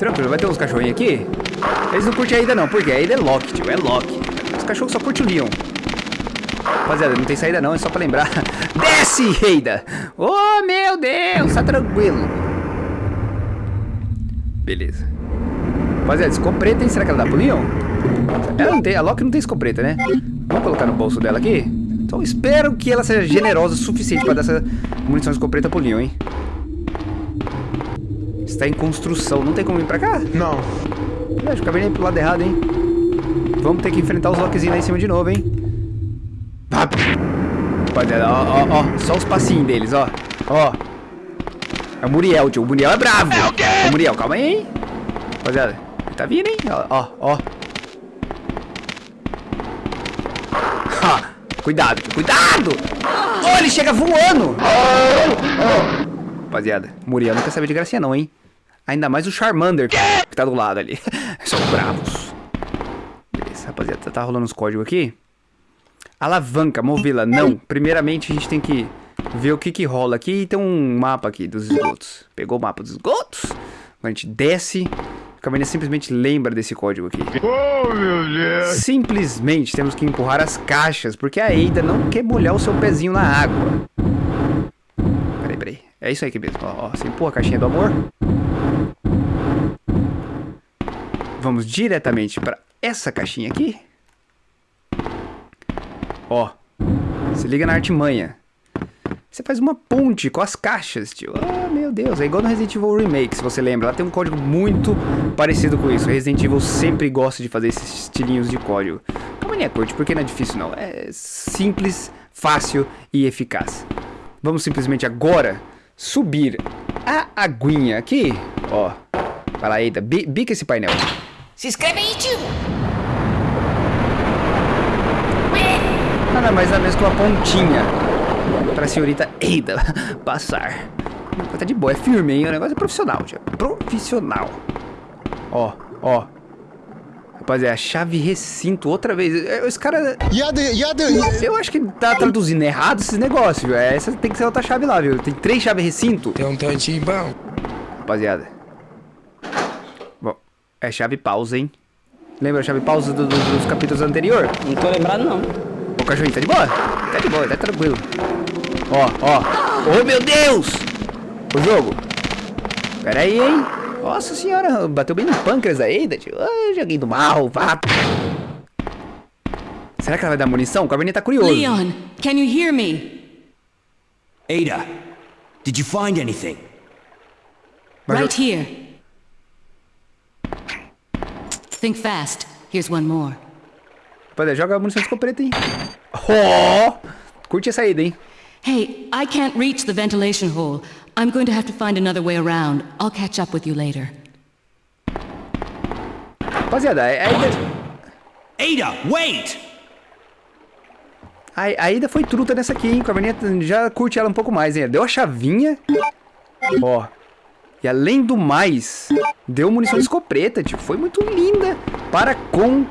Tranquilo, vai ter uns cachorrinhos aqui. Eles não curtem a Ada não, porque a Ada é Loki, tio, é Loki. Os cachorros só curtem o Leon. Rapaziada, não tem saída não, é só pra lembrar. Desce, Ada! Oh, meu Deus, tá tranquilo. Beleza. Rapaziada, escopeta, hein? Será que ela dá pro Leon? Ela não tem, a Loki não tem escopeta, né? Vamos colocar no bolso dela aqui? Então espero que ela seja generosa o suficiente pra dar essa munição escopeta pro Leon, hein? Está em construção, não tem como ir pra cá? Não. Acho que acabei indo pro lado errado, hein? Vamos ter que enfrentar os Lokizinhos lá em cima de novo, hein? Rapaziada, ó, ó, ó. Só os passinhos deles, ó. Ó. É o Muriel, tio. O Muriel é bravo. É o quê? Ô, Muriel, calma aí, hein? Rapaziada, ele tá vindo, hein? Ó, ó, ó. Ha, cuidado, tio, cuidado! Oh, ele chega voando! Rapaziada, Muriel não quer saber de gracinha não, hein? Ainda mais o Charmander que tá do lado ali. São bravos. Beleza, rapaziada, tá rolando os códigos aqui. Alavanca, movê-la, não. Primeiramente a gente tem que ver o que que rola aqui. E tem um mapa aqui dos esgotos. Pegou o mapa dos esgotos. Agora a gente desce. A caminha simplesmente lembra desse código aqui. Oh, meu Deus. Simplesmente temos que empurrar as caixas, porque a Eida não quer molhar o seu pezinho na água. Peraí, peraí. É isso aí que mesmo. Ó, ó, você empurra a caixinha do amor. Vamos diretamente para essa caixinha aqui. Ó, se liga na artimanha. Você faz uma ponte com as caixas, tio. Ah, meu Deus. É igual no Resident Evil Remake, se você lembra. Lá tem um código muito parecido com isso. Resident Evil sempre gosta de fazer esses estilinhos de código. Calma aí, curte, porque não é difícil não. É simples, fácil e eficaz. Vamos simplesmente agora subir a aguinha aqui. Ó, vai lá, eita, bi- bica esse painel. Se inscreve aí, tio! Nada mais nada menos que uma pontinha pra senhorita Eida passar. Tá de boa, é firme, hein? O negócio é profissional, tio. Profissional. Ó, ó. Rapaziada, chave recinto outra vez. É, Esse cara. Yada, yada. Eu acho que tá traduzindo errado esses negócios, viu? É, Essa tem que ser outra chave lá, viu? Tem três chaves recinto. Tem um tantinho bom. Rapaziada. É chave pausa, hein? Lembra a chave pausa do- do- dos capítulos anteriores? Não tô lembrado, não. O cachorrinho tá de boa? Tá de boa, tá tranquilo. Ó, ó. Oh, meu Deus! O jogo. Pera aí, hein? Nossa senhora, bateu bem no pâncreas da Eida, tio. Ah, joguei do mal, vá. Será que ela vai dar munição? O Cabernet tá curioso. Leon, can you hear me? Ada, did you find anything? Right here. Think fast. Here's one more. Rapaziada, joga a munição de escopeta, hein? Ó! Curte essa ida, hein? Hey, I can't reach the ventilation hole. I'm going to have to find another way around. I'll catch up with you later. Rapaziada, a Aida, Ada, wait! a, a Aida foi truta nessa aqui, hein? O já curte ela um pouco mais, hein? Deu a chavinha. Ó. E além do mais, deu munição de escopeta, tipo, foi muito linda para com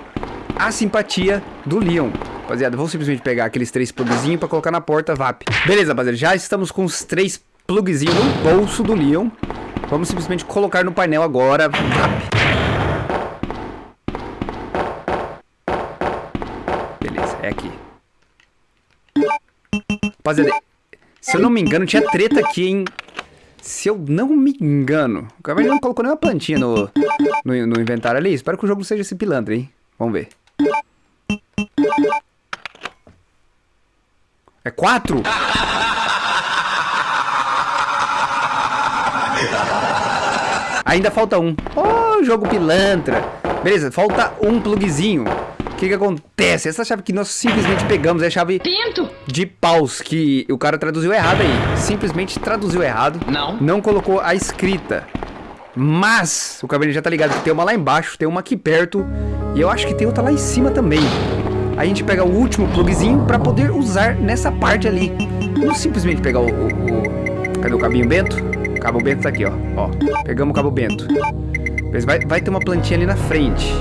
a simpatia do Leon. Rapaziada, vamos simplesmente pegar aqueles três plugzinhos para colocar na porta VAP. Beleza, rapaziada, já estamos com os três plugzinhos no bolso do Leon. Vamos simplesmente colocar no painel agora VAP. Beleza, é aqui. Rapaziada, se eu não me engano, tinha treta aqui, hein? Se eu não me engano. O Caverninha não colocou nenhuma plantinha no, no, no inventário ali. Espero que o jogo seja esse pilantra, hein? Vamos ver. É quatro? Ainda falta um. Oh, jogo pilantra. Beleza, falta um plugzinho. O que que acontece? Essa chave que nós simplesmente pegamos é a chave de paus, que o cara traduziu errado aí. Simplesmente traduziu errado. Não. Não colocou a escrita. Mas, o cabelo já tá ligado que tem uma lá embaixo, tem uma aqui perto. E eu acho que tem outra lá em cima também. A gente pega o último plugzinho pra poder usar nessa parte ali. Não simplesmente pegar o, o- o- Cadê o cabinho bento? O cabo bento tá aqui, ó. ó. Pegamos o cabo bento. Mas vai, vai ter uma plantinha ali na frente.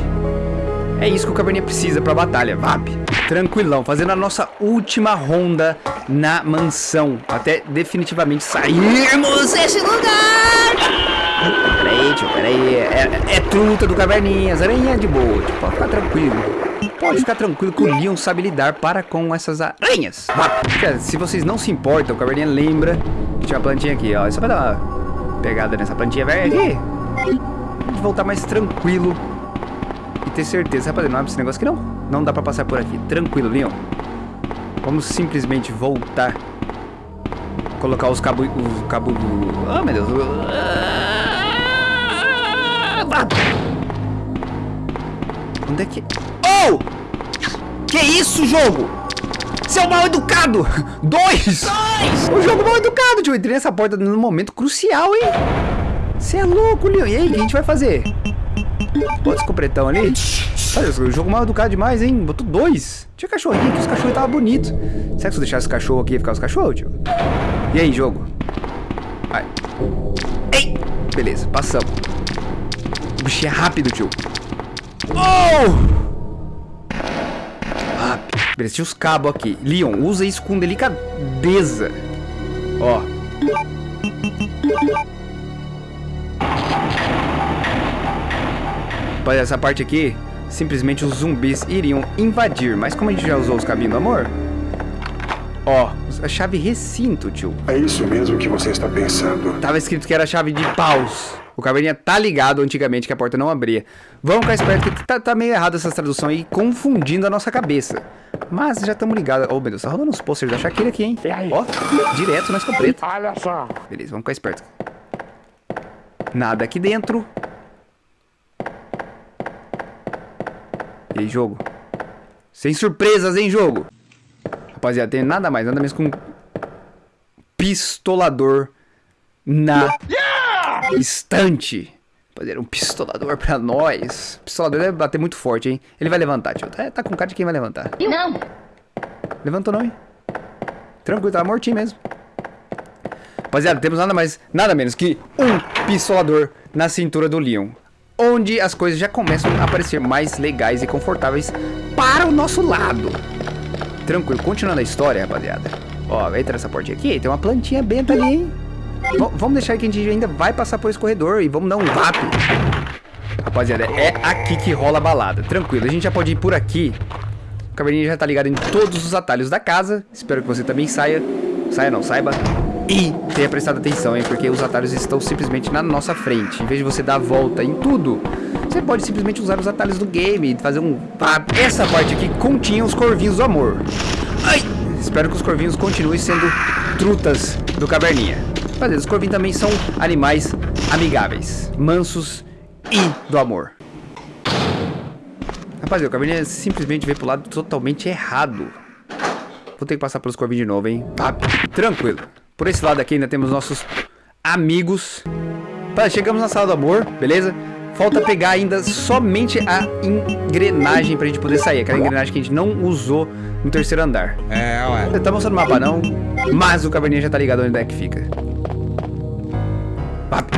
É isso que o Cabernet precisa pra batalha, VAP. Tranquilão, fazendo a nossa última ronda na mansão. Até definitivamente sairmos desse lugar. Peraí, tio, peraí. É, truta do caverninha, as aranhas de boa. Tipo, pode ficar tranquilo. Pode ficar tranquilo que o Leon sabe lidar para com essas aranhas. Cara, se vocês não se importam, o caverninha lembra que tinha uma plantinha aqui, ó. É só pra dar uma pegada nessa plantinha velha aqui. Voltar mais tranquilo ter certeza. Rapaziada, não abre esse negócio aqui não. Não dá pra passar por aqui. Tranquilo, Leon. Vamos simplesmente voltar. Colocar os cabos... Os cabos... Ah, meu Deus. Ah, Onde é que... Oh! Que isso, jogo? Seu mal educado! Dois! Dois! O jogo mal educado, tio. Entrei nessa porta no momento crucial, hein? Você é louco, Leon. E aí, o que a gente vai fazer? Bota esse copretão ali. Olha, o jogo mal educado demais, hein? Botou dois. Tinha cachorrinho aqui, os cachorros estavam bonitos. Será que se eu deixar esse cachorro aqui, ia ficar os cachorros, tio? E aí, jogo? Vai. Ei! Beleza, passamos. O bichinho é rápido, tio. Oh! Beleza, tinha os cabos aqui. Leon, usa isso com delicadeza. Ó. Olha, essa parte aqui, simplesmente os zumbis iriam invadir. Mas como a gente já usou os cabinhos do amor... Ó, a chave recinto, tio. É isso mesmo que você está pensando. Tava escrito que era chave de paus. O caverninha tá ligado antigamente que a porta não abria. Vamos ficar esperto que tá, tá meio errado essa tradução aí, confundindo a nossa cabeça. Mas já estamos ligados. Oh, meu Deus, tá rolando uns posters da Shakira aqui, hein? Ó, direto na escopeta. Olha só. Beleza, vamos ficar esperto. Nada aqui dentro. E aí, jogo? Sem surpresas, hein, jogo? Rapaziada, tem nada mais, nada menos que um pistolador na estante. Rapaziada, um pistolador pra nós. Pistolador deve bater muito forte, hein? Ele vai levantar, tio. Tá, tá com cara de quem vai levantar. Não! Levantou não, hein? Tranquilo, tá mortinho mesmo. Rapaziada, temos nada mais, nada menos que um pistolador na cintura do Leon. Onde as coisas já começam a parecer mais legais e confortáveis para o nosso lado. Tranquilo, continuando a história, rapaziada. Ó, entra nessa portinha aqui, tem uma plantinha benta ali, hein? V vamos deixar que a gente ainda vai passar por esse corredor e vamos dar um vap. Rapaziada, é aqui que rola a balada. Tranquilo, a gente já pode ir por aqui. O caverninha já tá ligado em todos os atalhos da casa. Espero que você também saia. Saia não, saiba. E tenha prestado atenção, hein? Porque os atalhos estão simplesmente na nossa frente. Em vez de você dar a volta em tudo, você pode simplesmente usar os atalhos do game e fazer um... Essa parte aqui continha os corvinhos do amor. Ai! Espero que os corvinhos continuem sendo trutas do caverninha. Mas os corvinhos também são animais amigáveis, mansos e do amor. Rapaziada, o caverninha simplesmente veio pro lado totalmente errado. Vou ter que passar pelos corvinhos de novo, hein? Tá, tranquilo. Por esse lado aqui ainda temos nossos amigos. Tá, chegamos na sala do amor, beleza? Falta pegar ainda somente a engrenagem pra gente poder sair. Aquela engrenagem que a gente não usou no terceiro andar. É, ué. Tá mostrando o mapa não, mas o caverninha já tá ligado onde é que fica. Vap.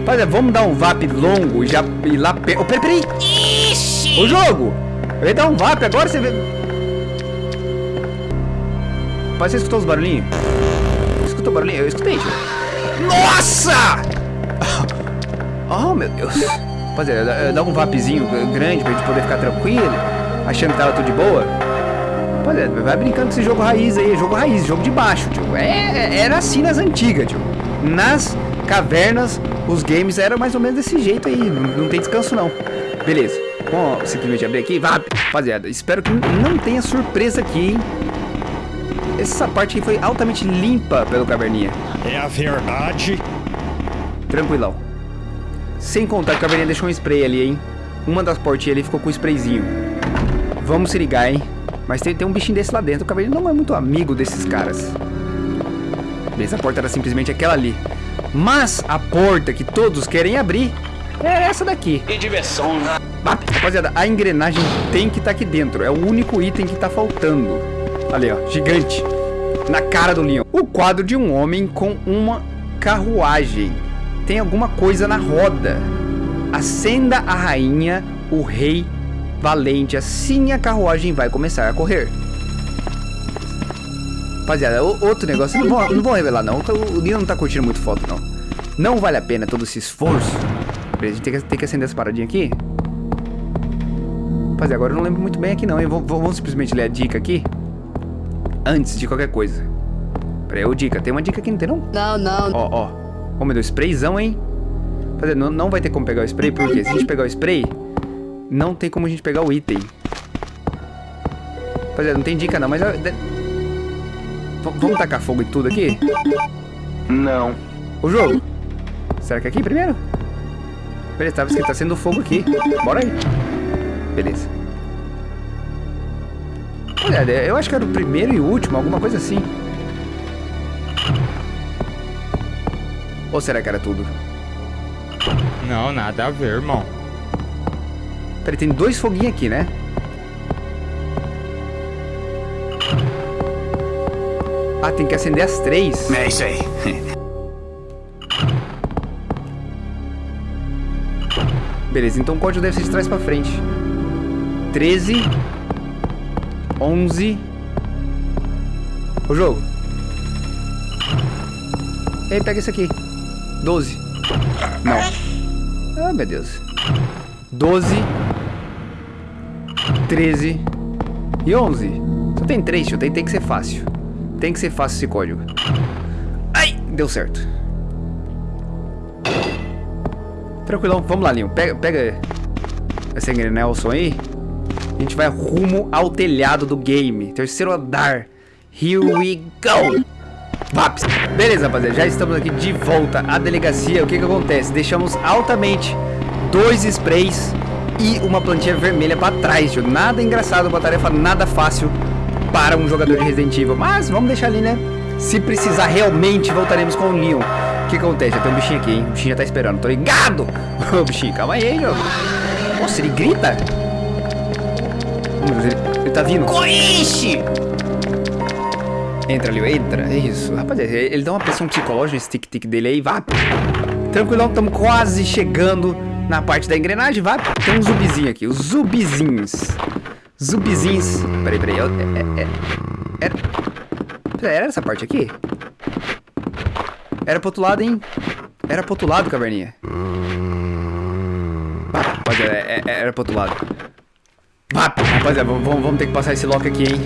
Rapaziada, vamos dar um vap longo e já ir lá perto. Oh, peraí, peraí. O jogo! Eu ia dar um vap, agora você vê... Rapaz, você escutou os barulhinhos? Escutou o barulhinho? Eu escutei, tio. Nossa! Oh, meu Deus. Rapaziada, dá um vapzinho grande pra gente poder ficar tranquilo, achando que tava tudo de boa. Rapaziada, vai brincando com esse jogo raiz aí, jogo raiz, jogo de baixo, tio. É, era assim nas antigas, tio. Nas cavernas, os games eram mais ou menos desse jeito aí, não, não tem descanso não. Beleza, vamos simplesmente abrir aqui, vap. Rapaziada, espero que não tenha surpresa aqui, hein. Essa parte aqui foi altamente limpa pelo caverninha. É a verdade. Tranquilão. Sem contar que o caverninha deixou um spray ali, hein. Uma das portinhas ali ficou com um sprayzinho. Vamos se ligar, hein. Mas tem, tem um bichinho desse lá dentro. O caverninha não é muito amigo desses caras. Beleza, a porta era simplesmente aquela ali. Mas a porta que todos querem abrir é essa daqui. Que diversão, né? Bap. Rapaziada, a engrenagem tem que estar aqui dentro. É o único item que tá faltando. Ali, ó, gigante. Na cara do Leon. O quadro de um homem com uma carruagem. Tem alguma coisa na roda. Acenda a rainha, o rei valente. Assim a carruagem vai começar a correr. Rapaziada, outro negócio. Não vou, não vou revelar, não. O Leon não tá curtindo muito foto, não. Não vale a pena todo esse esforço a gente tem que, tem que acender essa paradinha aqui. Rapaziada, agora eu não lembro muito bem aqui não, vamos simplesmente ler a dica aqui. Antes de qualquer coisa. Pera aí, ô dica, tem uma dica aqui, não tem não? Não, não. Ó, ó. Ô, meu Deus, sprayzão, hein? Rapaziada, não, não vai ter como pegar o spray, porque se a gente pegar o spray, não tem como a gente pegar o item. Rapaziada, não tem dica não, mas... de- Vamos tacar fogo em tudo aqui? Não. O jogo. Será que é aqui primeiro? Beleza, tava escrito tá sendo fogo aqui. Bora aí. Beleza. Olha, eu acho que era o primeiro e o último, alguma coisa assim. Ou será que era tudo? Não, nada a ver, irmão. Peraí, tem dois foguinhos aqui, né? Ah, tem que acender as três. É isso aí. Beleza, então o código deve ser de trás pra frente. 13. 11. O jogo. Ei, pega esse aqui. 12. Não. Ah, meu Deus. 12. 13. E 11. Só tem 3, tio. Tem, tem que ser fácil. Tem que ser fácil esse código. Ai, deu certo. Tranquilão, vamos lá, Leon. Pega, pega essa Nelson aí. A gente vai rumo ao telhado do game. Terceiro andar. Here we go. Vaps. Beleza, rapaziada. Já estamos aqui de volta à delegacia. O que que acontece? Deixamos altamente dois sprays e uma plantinha vermelha pra trás, tio. Nada engraçado, uma tarefa nada fácil para um jogador de Resident Evil. Mas vamos deixar ali, né? Se precisar realmente, voltaremos com o Leon. O que acontece? Já tem um bichinho aqui, hein? O bichinho já tá esperando. Tô ligado! Ô, bichinho, calma aí, hein, jogo. Nossa, ele grita? Meu Deus, ele, ele tá vindo. Coiche! Entra, Leo, entra. É isso. Rapaziada, ele ele dá uma pressão psicológica nesse tic-tic dele aí, vá. Tranquilão, estamos quase chegando na parte da engrenagem, vá. Tem um zumbizinho aqui, os zumbizinhos. Zumbizinhos. Peraí, peraí. eu- É, é, é, era... Peraí, Era essa parte aqui? Era pro outro lado, hein? Era pro outro lado, caverninha. Vá, rapaziada, é- é- era pro outro lado. Rapaziada, vamos, vamos- ter que passar esse lock aqui, hein?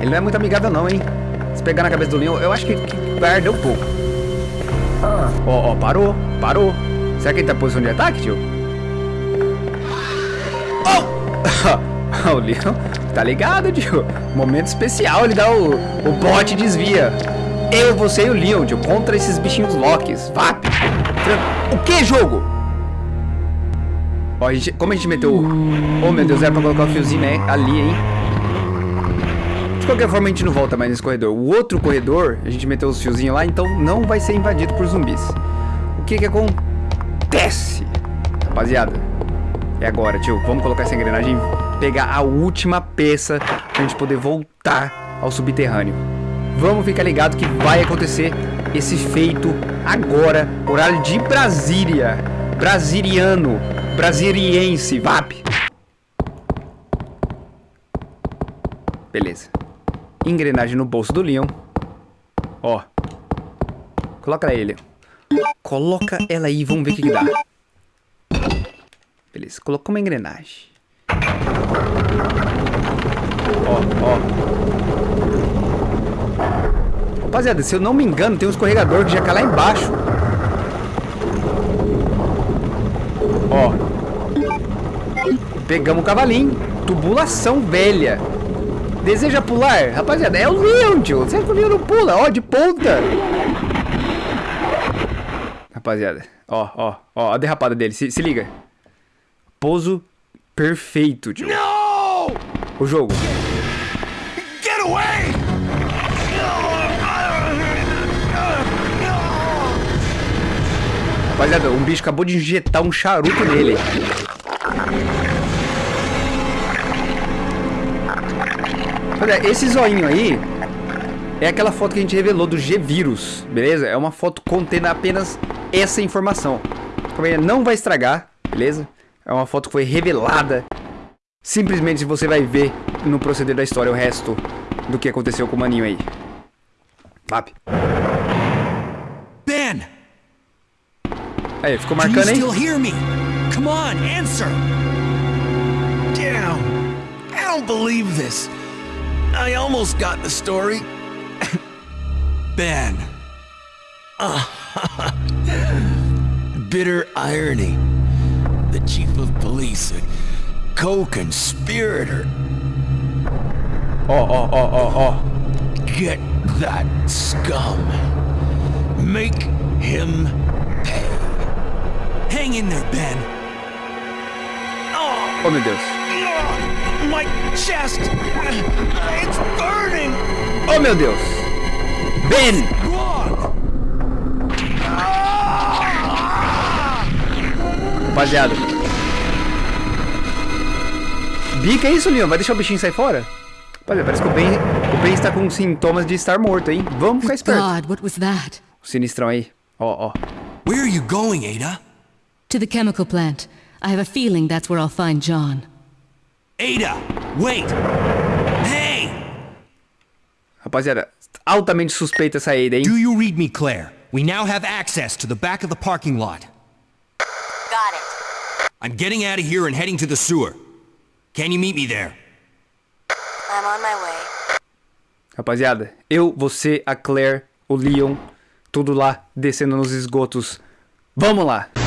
Ele não é muito amigável não, hein? Se pegar na cabeça do Leon, eu acho que, que vai arder um pouco. Ó, ó, parou, parou. Será que ele tá em posição de ataque, tio? Oh! o Leon, tá ligado, tio? Momento especial, ele dá o, o bote e desvia. Eu, você e o Leon, tio, contra esses bichinhos Locks. Vap! O que, jogo? Ó, a gente, como a gente meteu... Oh, meu Deus, era pra colocar o fiozinho né, ali, hein? De qualquer forma, a gente não volta mais nesse corredor. O outro corredor, a gente meteu os fiozinhos lá, então não vai ser invadido por zumbis. O que que acontece? Rapaziada, é agora, tio. Vamos colocar essa engrenagem e pegar a última peça pra gente poder voltar ao subterrâneo. Vamos ficar ligado que vai acontecer esse feito agora, horário de Brasília. Brasiliano, brasiliense, VAP. Beleza. Engrenagem no bolso do Leon. Ó. Coloca Leon. Coloca ela aí, vamos ver o que, que dá. Beleza, colocou uma engrenagem. Ó, ó. Rapaziada, se eu não me engano, tem um escorregador que já cai lá embaixo. Ó. Pegamos o cavalinho. Tubulação velha. Deseja pular? Rapaziada, é o Leon, tio. Será que o Leon não pula? Ó, de ponta. Rapaziada, ó, ó, ó, a derrapada dele. Se, se liga. Pouso perfeito, tio. No! O jogo. Rapaziada, um bicho acabou de injetar um charuto nele. Rapaziada, esse zoinho aí é aquela foto que a gente revelou do G-Vírus, beleza? É uma foto contendo apenas essa informação. Não vai estragar, beleza? É uma foto que foi revelada. Simplesmente você vai ver no proceder da história o resto do que aconteceu com o maninho aí. Vap. Aí, ficou marcando, hein? still hear me? Come on, answer! Damn. I don't believe this. I almost got the story. Ben, Bitter irony. The chief of police, a co-conspirator. Ó, ó, ó, ó, ó. Get that scum. Make him pay. Hang in there, Ben. Oh, meu Deus. Ugh, My chest. It's burning. Oh, meu Deus. Ben! Rapaziada. Bica é isso, Leon? Vai deixar o bichinho sair fora? Rapaziada, parece que o Ben, o ben está com sintomas de estar morto, hein? Vamos ficar esperto. God, what was that? O sinistrão aí. Ó, ó. Where are you going, Ada? To the chemical plant. I have a feeling that's where I'll find John. Ada, wait! Hey! Rapaziada, altamente suspeita essa Ada, hein? Do you read me, Claire? We now have access to the back of the parking lot. Got it. I'm getting out of here and heading to the sewer. Can you meet me there? I'm on my way. Rapaziada, eu, você, a Claire, o Leon, tudo lá descendo nos esgotos. Vamos lá!